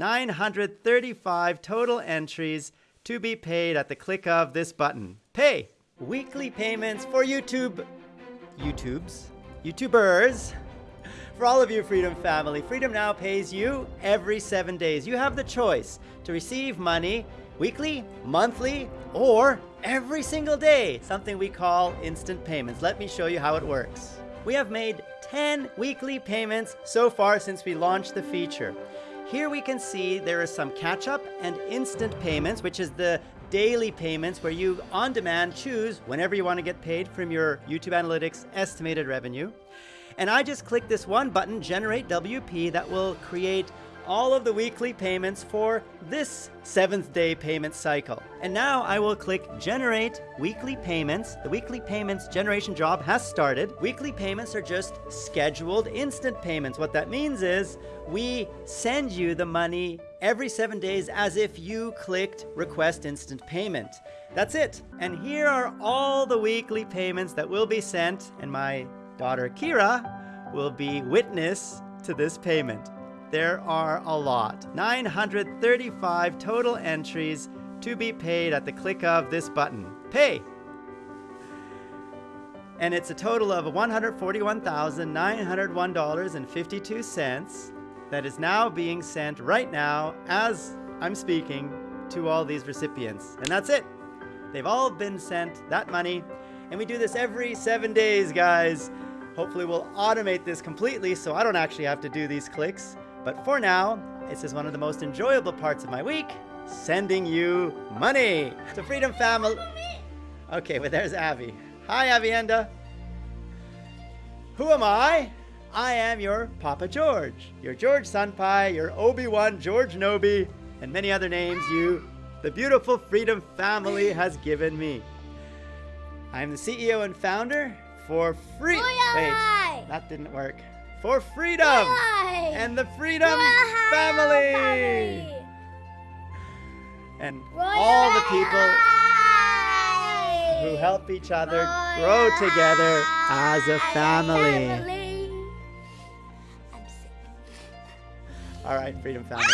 935 total entries to be paid at the click of this button. Pay! Weekly payments for YouTube. YouTubes? YouTubers. For all of you Freedom family, Freedom Now pays you every seven days. You have the choice to receive money weekly, monthly, or every single day, something we call instant payments. Let me show you how it works. We have made 10 weekly payments so far since we launched the feature. Here we can see there is some catch up and instant payments, which is the daily payments where you on demand choose whenever you want to get paid from your YouTube Analytics estimated revenue. And I just click this one button, Generate WP, that will create all of the weekly payments for this seventh day payment cycle. And now I will click generate weekly payments. The weekly payments generation job has started. Weekly payments are just scheduled instant payments. What that means is we send you the money every seven days as if you clicked request instant payment. That's it. And here are all the weekly payments that will be sent and my daughter Kira will be witness to this payment there are a lot. 935 total entries to be paid at the click of this button. Pay! And it's a total of $141,901.52 that is now being sent right now as I'm speaking to all these recipients. And that's it. They've all been sent that money. And we do this every seven days, guys. Hopefully we'll automate this completely so I don't actually have to do these clicks. But for now, this is one of the most enjoyable parts of my week, sending you money. To Freedom Family. Okay, well there's Abby. Hi, Avienda. Who am I? I am your Papa George, your George Senpai, your Obi-Wan George Nobi, and many other names you, the beautiful Freedom family, has given me. I am the CEO and founder for free. Wait, that didn't work for freedom And the Freedom family. And all the people who help each other grow together as a family. All right, Freedom Family.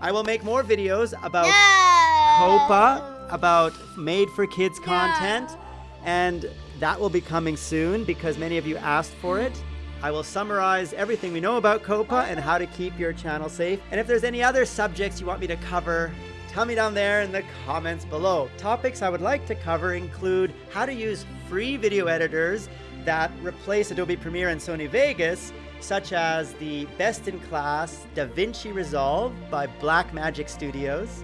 I will make more videos about no. COPPA, about made for kids content, and that will be coming soon because many of you asked for it. I will summarize everything we know about COPPA and how to keep your channel safe. And if there's any other subjects you want me to cover, tell me down there in the comments below. Topics I would like to cover include how to use free video editors that replace Adobe Premiere and Sony Vegas, such as the best-in-class DaVinci Resolve by Blackmagic Studios.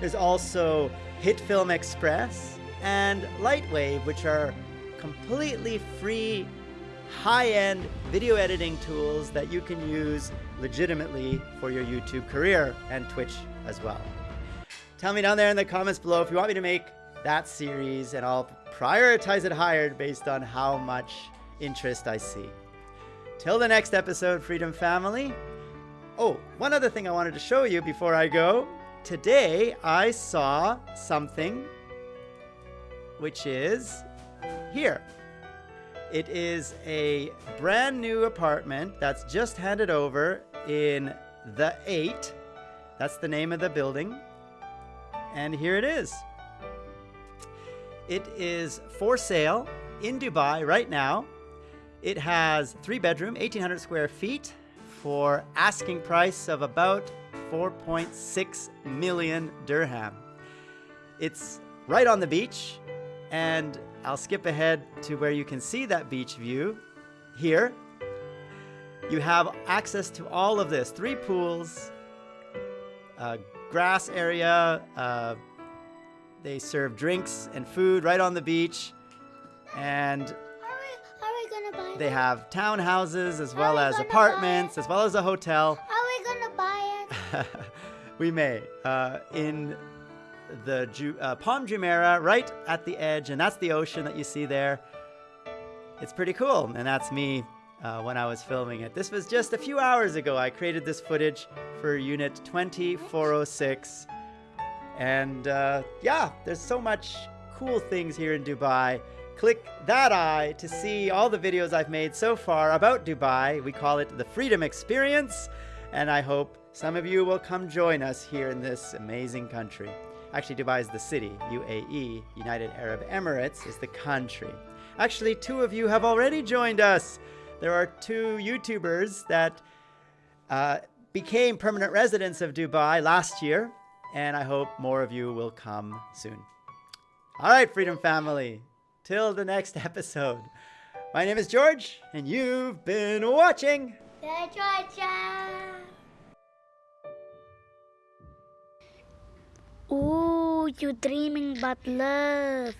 There's also HitFilm Express and Lightwave, which are completely free high-end video editing tools that you can use legitimately for your YouTube career and Twitch as well. Tell me down there in the comments below if you want me to make that series and I'll prioritize it higher based on how much interest I see. Till the next episode, Freedom Family. Oh, one other thing I wanted to show you before I go. Today, I saw something which is here. It is a brand new apartment that's just handed over in The 8. That's the name of the building. And here it is. It is for sale in Dubai right now. It has three bedroom, 1800 square feet for asking price of about 4.6 million dirham. It's right on the beach and I'll skip ahead to where you can see that beach view. Here, you have access to all of this. Three pools, a grass area, uh, they serve drinks and food right on the beach. And they have townhouses as well as apartments, as well as a hotel. Are we gonna buy it? we may. Uh, in the uh, Palm Jumeirah right at the edge, and that's the ocean that you see there. It's pretty cool, and that's me uh, when I was filming it. This was just a few hours ago. I created this footage for Unit 2406, and uh, yeah, there's so much cool things here in Dubai. Click that eye to see all the videos I've made so far about Dubai. We call it the Freedom Experience, and I hope some of you will come join us here in this amazing country. Actually, Dubai is the city. UAE, United Arab Emirates, is the country. Actually, two of you have already joined us. There are two YouTubers that uh, became permanent residents of Dubai last year, and I hope more of you will come soon. All right, Freedom Family, till the next episode. My name is George, and you've been watching. The Georgia. Ooh, you're dreaming about love.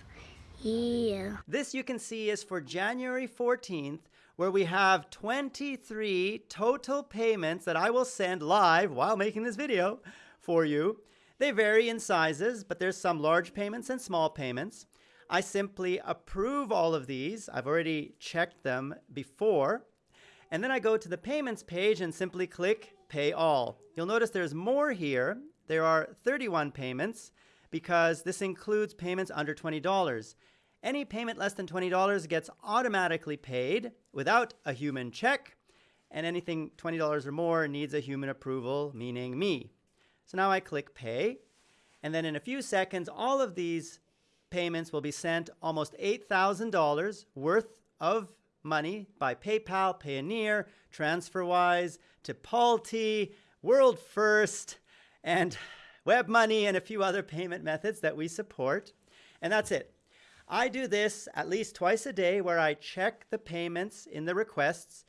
Yeah. This you can see is for January 14th, where we have 23 total payments that I will send live while making this video for you. They vary in sizes, but there's some large payments and small payments. I simply approve all of these. I've already checked them before. And then I go to the payments page and simply click pay all. You'll notice there's more here. There are 31 payments because this includes payments under $20. Any payment less than $20 gets automatically paid without a human check, and anything $20 or more needs a human approval, meaning me. So now I click pay, and then in a few seconds, all of these payments will be sent almost $8,000 worth of money by PayPal, Payoneer, TransferWise, Tipalti, World First, and WebMoney and a few other payment methods that we support. And that's it. I do this at least twice a day where I check the payments in the requests.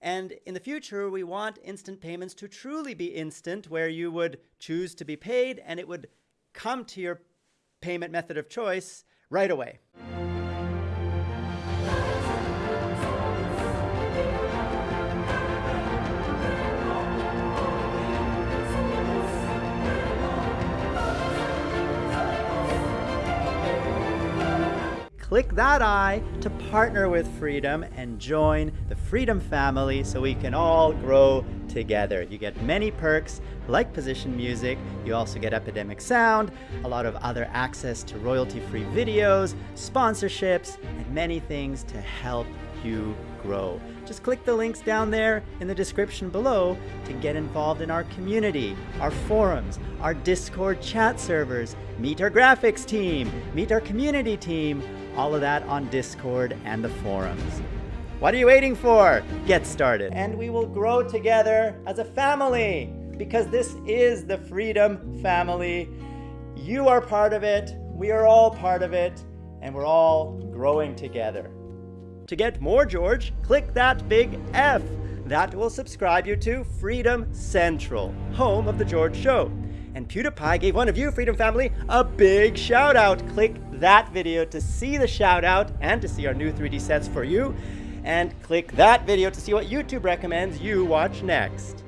And in the future, we want instant payments to truly be instant, where you would choose to be paid and it would come to your payment method of choice right away. Click that I to partner with Freedom and join the Freedom family so we can all grow together. You get many perks like position music, you also get Epidemic Sound, a lot of other access to royalty-free videos, sponsorships, and many things to help you grow. Just click the links down there in the description below to get involved in our community, our forums, our Discord chat servers, meet our graphics team, meet our community team, all of that on Discord and the forums. What are you waiting for? Get started. And we will grow together as a family because this is the Freedom Family. You are part of it, we are all part of it, and we're all growing together. To get more George, click that big F. That will subscribe you to Freedom Central, home of The George Show. And PewDiePie gave one of you, Freedom Family, a big shout out. Click that video to see the shout out and to see our new 3D sets for you. And click that video to see what YouTube recommends you watch next.